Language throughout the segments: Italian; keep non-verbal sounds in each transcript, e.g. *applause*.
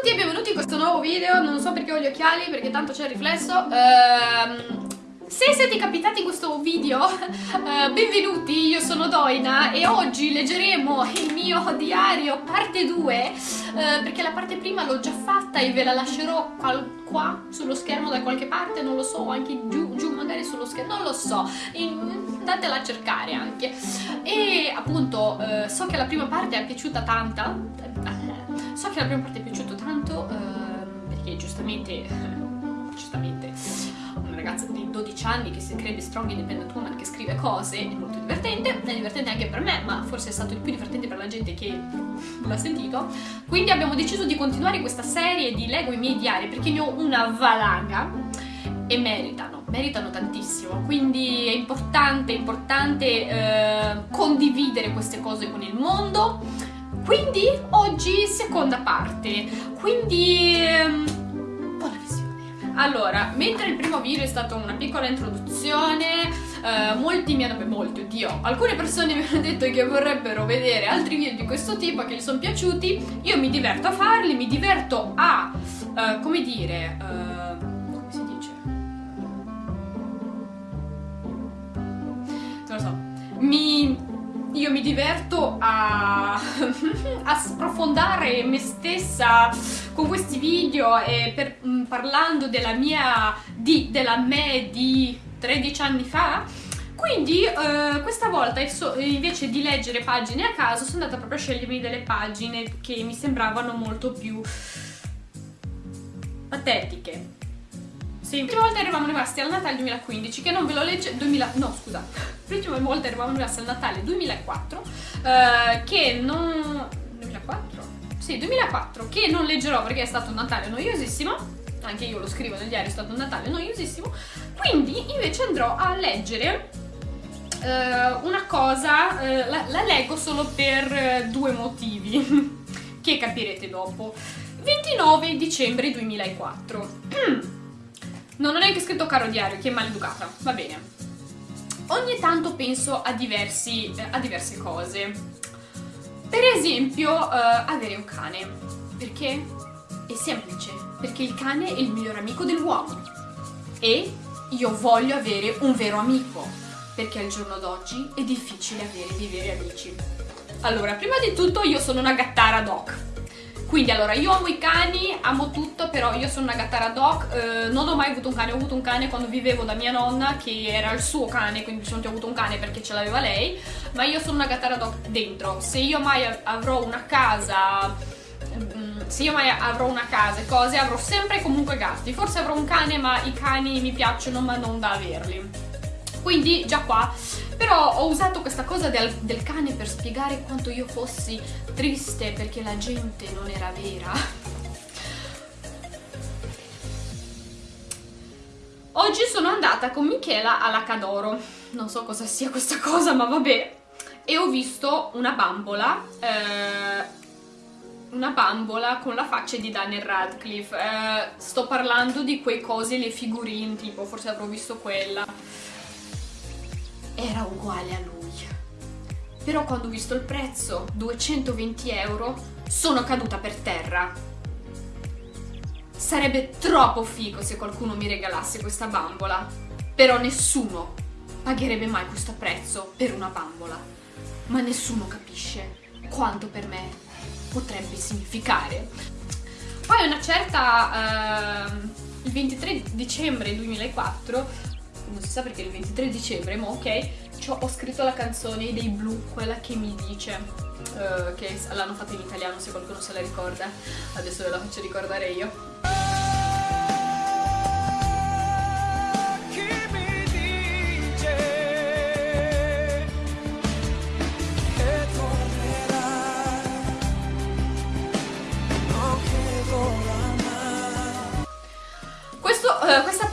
tutti e benvenuti in questo nuovo video, non so perché ho gli occhiali perché tanto c'è il riflesso. Ehm, Se siete capitati in questo video, *laughs* eh, benvenuti, io sono Doina e oggi leggeremo il mio diario parte 2 eh, Perché la parte prima l'ho già fatta e ve la lascerò qua sullo schermo da qualche parte, non lo so, anche giù, giù magari sullo schermo, non lo so. Andatela a cercare anche. E appunto eh, so che la prima parte è piaciuta tanta So che la prima parte è piaciuta tanto eh, perché giustamente, *laughs* giustamente una ragazza di 12 anni che si crede strong independent woman che scrive cose è molto divertente, è divertente anche per me ma forse è stato il più divertente per la gente che l'ha sentito. Quindi abbiamo deciso di continuare questa serie di Lego i miei diari perché ne ho una valanga e meritano, meritano tantissimo, quindi è importante, importante eh, condividere queste cose con il mondo quindi oggi seconda parte, quindi um, buona visione. Allora, mentre il primo video è stato una piccola introduzione, uh, molti mi hanno, molti, oddio, alcune persone *laughs* mi hanno detto che vorrebbero vedere altri video di questo tipo, che gli sono piaciuti, io mi diverto a farli, mi diverto a, uh, come dire, uh, io mi diverto a, *laughs* a sprofondare me stessa con questi video e per, mm, parlando della mia, di, della me di 13 anni fa quindi eh, questa volta invece di leggere pagine a caso sono andata proprio a scegliermi delle pagine che mi sembravano molto più patetiche sì, l'ultima volta eravamo rimasti al Natale 2015, che non ve lo legge... 2000... no, scusa. L'ultima volta eravamo rimasti al Natale 2004, eh, che non... 2004? Sì, 2004, che non leggerò perché è stato un Natale noiosissimo, anche io lo scrivo nel diario, è stato un Natale noiosissimo, quindi invece andrò a leggere eh, una cosa, eh, la, la, leggo solo per eh, due motivi, *laughs* che capirete dopo. 29 dicembre 2004. *clears throat* Non ho neanche scritto caro diario, che maleducata. Va bene. Ogni tanto penso a, diversi, eh, a diverse cose. Per esempio, uh, avere un cane. Perché? È semplice. Perché il cane è il miglior amico dell'uomo. E io voglio avere un vero amico. Perché al giorno d'oggi è difficile avere dei veri amici. Allora, prima di tutto io sono una gattara doc quindi allora, io amo i cani, amo tutto, però io sono una gattara dog, eh, non ho mai avuto un cane, ho avuto un cane quando vivevo da mia nonna, che era il suo cane, quindi mi sono avuto un cane perché ce l'aveva lei, ma io sono una gattara dog dentro. Se io mai avrò una casa mm, se io mai avrò una casa e cose avrò sempre comunque gatti forse avrò un cane ma i cani mi piacciono ma non da averli quindi già qua. Però ho usato questa cosa del, del cane per spiegare quanto io fossi triste perché la gente non era vera. Oggi sono andata con Michela alla Cadoro, non so cosa sia questa cosa ma vabbè, e ho visto una bambola, eh, una bambola con la faccia di Daniel Radcliffe, eh, sto parlando di quei cose, le figurine, tipo forse avrò visto quella era uguale a lui. Però quando ho visto il prezzo, 220 euro, sono caduta per terra. Sarebbe troppo figo se qualcuno mi regalasse questa bambola, però nessuno pagherebbe mai questo prezzo per una bambola. Ma nessuno capisce quanto per me potrebbe significare. Poi una certa... Uh, il 23 dicembre 2004 non si sa perché il 23 dicembre, ma ok, ho scritto la canzone dei blu, quella che mi dice, uh, che l'hanno fatta in italiano se qualcuno se la ricorda, adesso ve la faccio ricordare io.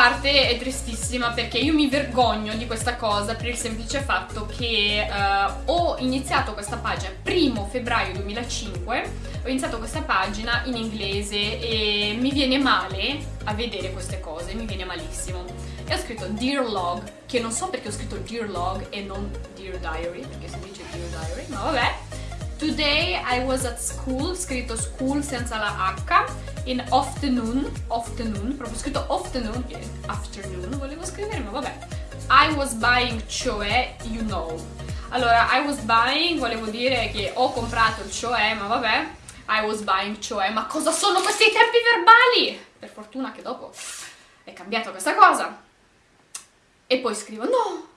Parte è tristissima perché io mi vergogno di questa cosa per il semplice fatto che uh, ho iniziato questa pagina primo febbraio 2005 ho iniziato questa pagina in inglese e mi viene male a vedere queste cose, mi viene malissimo. E ho scritto Dear Log che non so perché ho scritto Dear Log e non Dear Diary perché si dice Dear Diary ma vabbè. Today I was at school, scritto school senza la H in afternoon, afternoon, proprio scritto afternoon, che afternoon volevo scrivere, ma vabbè. I was buying, cioè, you know. Allora, I was buying, volevo dire che ho comprato il cioè, ma vabbè. I was buying, cioè, ma cosa sono questi tempi verbali? Per fortuna che dopo è cambiata questa cosa. E poi scrivo, no,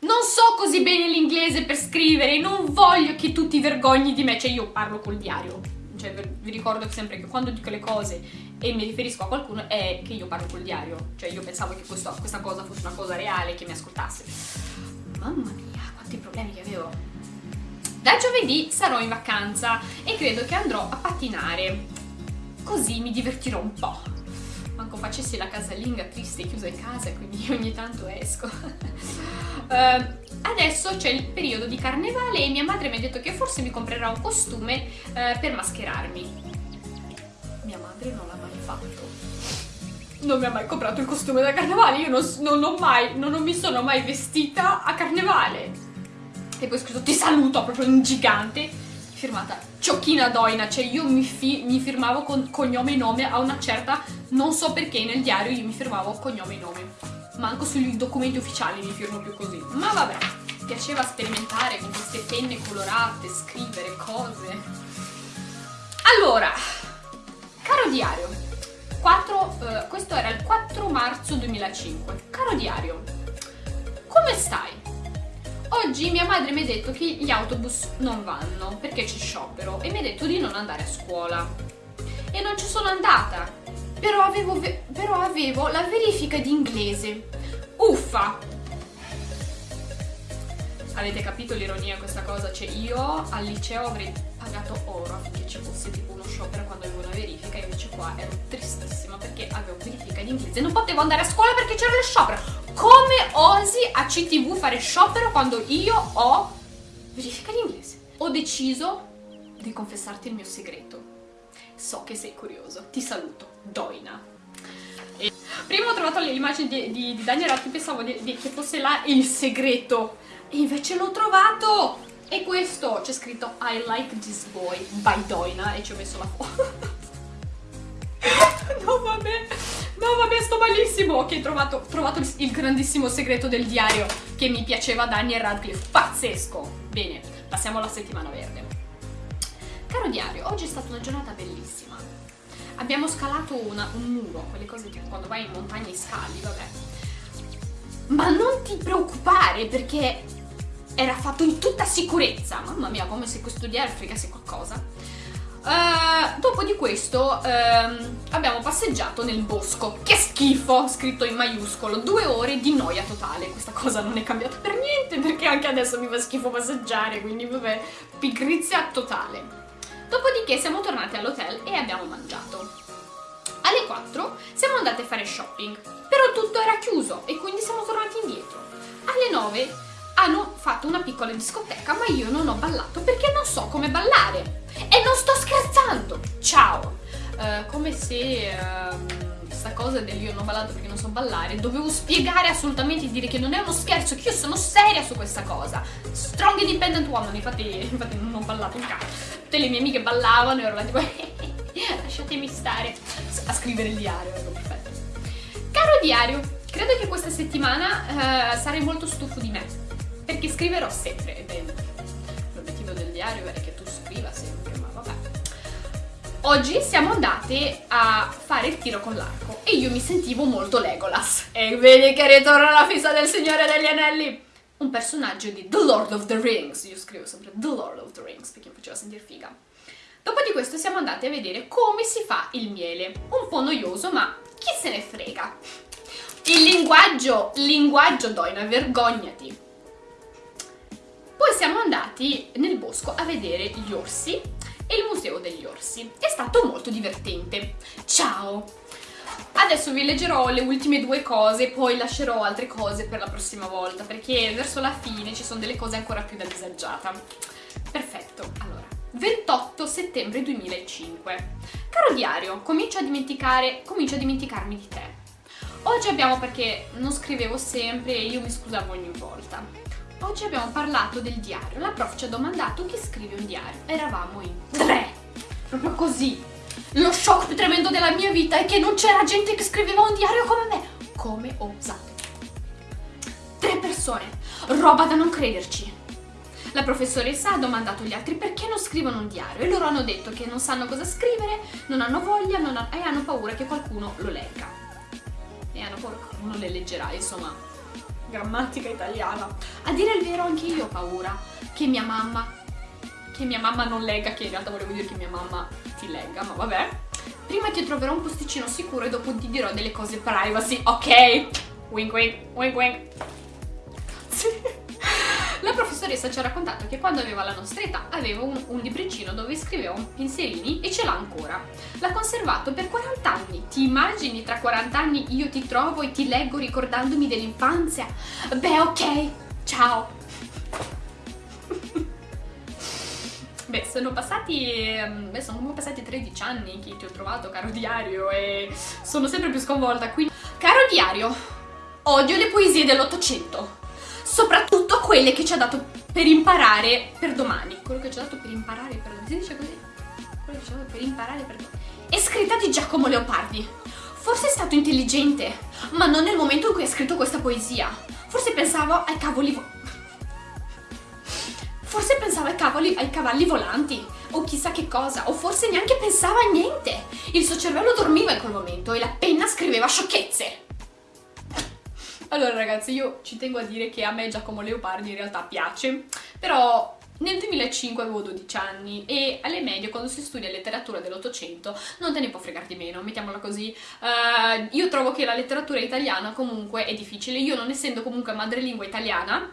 non so così bene l'inglese per scrivere, non voglio che tu ti vergogni di me, cioè io parlo col diario, cioè vi ricordo sempre che quando dico le cose e mi riferisco a qualcuno è che io parlo col diario, cioè io pensavo che questo, questa cosa fosse una cosa reale, che mi ascoltasse. Mamma mia, quanti problemi che avevo. Da giovedì sarò in vacanza e credo che andrò a pattinare, così mi divertirò un po'. Manco facessi la casalinga triste chiusa in casa, quindi *laughs* ogni tanto esco. Uh, *laughs* adesso c'è il periodo di carnevale e mia madre mi ha detto che forse mi comprerà un costume uh, per mascherarmi. Mia madre non l'ha mai fatto. Non mi ha mai comprato il costume da carnevale, io non, non, mai, non mi sono mai vestita a carnevale. E poi ho scritto ti saluto proprio in gigante, firmata Ciocchina Doina, cioè io mi, fi mi firmavo con cognome e nome a una certa, non so perché nel diario io mi firmavo cognome e nome manco sui documenti ufficiali mi firmo più così. Ma vabbè, piaceva sperimentare con queste penne colorate, scrivere cose. Allora, caro diario, 4, eh, questo era il 4 marzo 2005. Caro diario, come stai? Oggi mia madre mi ha detto che gli autobus non vanno perché c'è sciopero e mi ha detto di non andare a scuola. E non ci sono andata però avevo, però avevo la verifica di inglese. Uffa! Avete capito l'ironia di questa cosa? Cioè io al liceo avrei pagato oro affinché ci fosse tipo uno sciopero quando avevo una verifica e invece qua ero tristissima perché avevo verifica di inglese non potevo andare a scuola perché c'era lo sciopero come osi a CTV fare sciopero quando io ho verifica di inglese ho deciso di confessarti il mio segreto So che sei curioso. Ti saluto. Doina. E prima ho trovato l'immagine di, di, di, Daniel Ratti, pensavo di, di, che fosse là il segreto. E invece l'ho trovato! E questo c'è scritto I like this boy by Doina e ci ho messo la foto. *laughs* no vabbè, no vabbè sto malissimo. Ok, ho trovato, trovato il, il grandissimo segreto del diario che mi piaceva Daniel Radcliffe. Pazzesco! Bene, passiamo alla settimana verde. Caro diario, oggi è stata una giornata bellissima. Abbiamo scalato una, un muro, quelle cose tipo quando vai in montagna e scali, vabbè. Ma non ti preoccupare perché era fatto in tutta sicurezza. Mamma mia, come se questo diario fregasse qualcosa. Uh, dopo di questo uh, abbiamo passeggiato nel bosco. Che schifo! Scritto in maiuscolo. Due ore di noia totale. Questa cosa non è cambiata per niente perché anche adesso mi fa schifo passeggiare. Quindi vabbè, pigrizia totale. Dopodiché siamo tornati all'hotel e abbiamo mangiato. Alle 4 siamo andati a fare shopping, però tutto era chiuso e quindi siamo tornati indietro. Alle 9 hanno fatto una piccola discoteca, ma io non ho ballato perché non so come ballare. E non sto scherzando! Ciao! Uh, come se... Uh, questa cosa del io non ho ballato perché non so ballare, dovevo spiegare assolutamente e dire che non è uno scherzo, che io sono seria su questa cosa. Strong independent woman, infatti, infatti non ho ballato un cazzo. Tutte le mie amiche ballavano e ero là tipo *laughs* lasciatemi stare a scrivere il diario, ecco. Caro diario, credo che questa settimana uh, sarai molto stufo di me, perché scriverò sempre, l'obiettivo del diario è che tu scriva sempre. Oggi siamo andate a fare il tiro con l'arco e io mi sentivo molto Legolas. E vedi che ritorna la fissa del Signore degli Anelli! Un personaggio di The Lord of the Rings, io scrivo sempre The Lord of the Rings perché mi faceva sentire figa. Dopo di questo siamo andate a vedere come si fa il miele. Un po' noioso, ma chi se ne frega? Il linguaggio, linguaggio Doina, vergognati! Poi siamo andati nel bosco a vedere gli orsi e il Museo degli Orsi. È stato molto divertente. Ciao! Adesso vi leggerò le ultime due cose, poi lascerò altre cose per la prossima volta, perché verso la fine ci sono delle cose ancora più da disagiata. Perfetto, allora, 28 settembre 2005. Caro diario, comincio a dimenticare, comincio a dimenticarmi di te. Oggi abbiamo, perché non scrivevo sempre e io mi scusavo ogni volta, Oggi abbiamo parlato del diario. La prof ci ha domandato chi scrive un diario. Eravamo in tre. Proprio così. lo shock più tremendo della mia vita è che non c'era gente che scriveva un diario come me. Come osate? Tre persone, roba da non crederci. La professoressa ha domandato agli altri perché non scrivono un diario e loro hanno detto che non sanno cosa scrivere, non hanno voglia non ha... e hanno paura che qualcuno lo legga. E hanno paura che qualcuno le leggerà, insomma, grammatica italiana. A dire il vero anche io ho paura che mia mamma, che mia mamma non legga, che in realtà volevo dire che mia mamma ti legga, ma vabbè. Prima ti troverò un posticino sicuro e dopo ti dirò delle cose privacy, ok? Wink wink, wink wink. Grazie. La professoressa ci ha raccontato che quando aveva la nostra età aveva un, un libricino dove scriveva un pensierini e ce l'ha ancora. L'ha conservato per 40 anni. Ti immagini tra 40 anni io ti trovo e ti leggo ricordandomi dell'infanzia? Beh, ok, ciao. *laughs* Beh, sono passati, ehm, beh, sono passati 13 anni che ti ho trovato, caro diario, e sono sempre più sconvolta. Quindi, caro diario, odio le poesie dell'Ottocento soprattutto quelle che ci ha dato per imparare per domani. Quello che ci ha dato per imparare per domani. Si dice così? Quello che ci ha dato per imparare per domani. È scritta di Giacomo Leopardi. Forse è stato intelligente, ma non nel momento in cui ha scritto questa poesia. Forse pensavo ai cavoli... Forse pensava ai, cavoli, ai cavalli volanti, o chissà che cosa, o forse neanche pensava a niente. Il suo cervello dormiva in quel momento e la penna scriveva sciocchezze. Allora ragazzi, io ci tengo a dire che a me Giacomo Leopardi in realtà piace, però nel 2005 avevo 12 anni e alle medie quando si studia letteratura dell'Ottocento non te ne può fregare di meno, mettiamola così. Uh, io trovo che la letteratura italiana comunque è difficile, io non essendo comunque madrelingua italiana,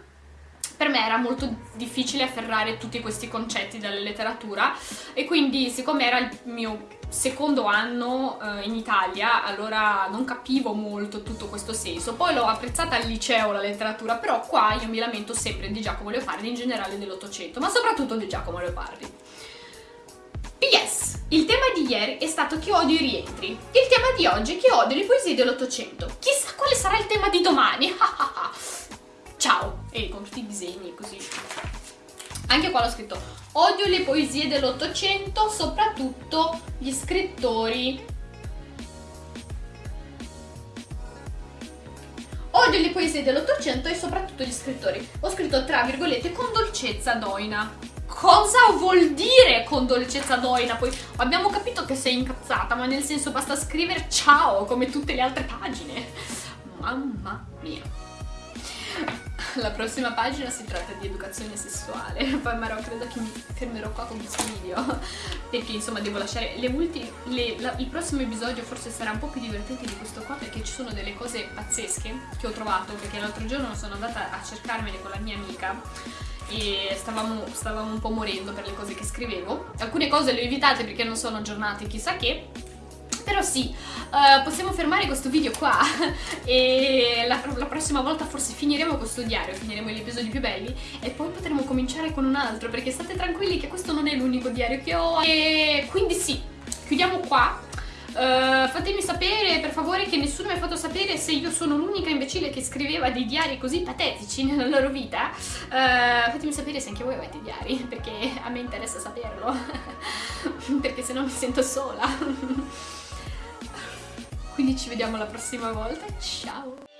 per me era molto difficile afferrare tutti questi concetti della letteratura e quindi siccome era il mio secondo anno eh, in Italia allora non capivo molto tutto questo senso. Poi l'ho apprezzata al liceo la letteratura però qua io mi lamento sempre di Giacomo Leopardi in generale dell'Ottocento ma soprattutto di Giacomo Leopardi. PS, il tema di ieri è stato che odio i rientri. Il tema di oggi è che odio le poesie dell'Ottocento. Chissà quale sarà il tema di domani *laughs* e con tutti i disegni così. Anche qua l'ho scritto odio le poesie dell'Ottocento soprattutto gli scrittori odio le poesie dell'Ottocento e soprattutto gli scrittori ho scritto tra virgolette con dolcezza doina cosa vuol dire con dolcezza doina? Poi abbiamo capito che sei incazzata, ma nel senso basta scrivere ciao come tutte le altre pagine. Mamma mia *laughs* la prossima pagina si tratta di educazione sessuale. *laughs* Poi Marò credo che mi fermerò qua con questo video *laughs* perché insomma devo lasciare le ultime il prossimo episodio forse sarà un po' più divertente di questo qua perché ci sono delle cose pazzesche che ho trovato perché l'altro giorno sono andata a cercarmene con la mia amica e stavamo, stavamo un po' morendo per le cose che scrivevo. Alcune cose le ho evitate perché non sono aggiornate chissà che però sì, uh, possiamo fermare questo video qua *laughs* e la, la, prossima volta forse finiremo questo diario, finiremo gli episodi più belli e poi potremo cominciare con un altro perché state tranquilli che questo non è l'unico diario che ho e quindi sì, chiudiamo qua. Uh, fatemi sapere per favore che nessuno mi ha fatto sapere se io sono l'unica imbecille che scriveva dei diari così patetici nella loro vita uh, fatemi sapere se anche voi avete diari perché a me interessa saperlo *laughs* perché se no mi sento sola *laughs* quindi ci vediamo la prossima volta, ciao!